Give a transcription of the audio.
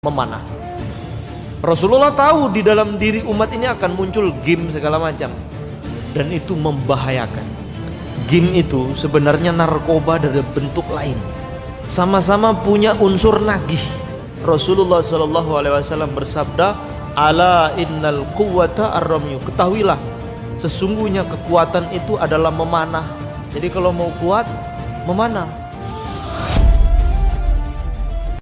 memanah. Rasulullah tahu di dalam diri umat ini akan muncul game segala macam dan itu membahayakan. Game itu sebenarnya narkoba dari bentuk lain. Sama-sama punya unsur nagih. Rasulullah Shallallahu Alaihi Wasallam bersabda, "Ala innal quwwata arramyu." Ketahuilah, sesungguhnya kekuatan itu adalah memanah. Jadi kalau mau kuat, memanah.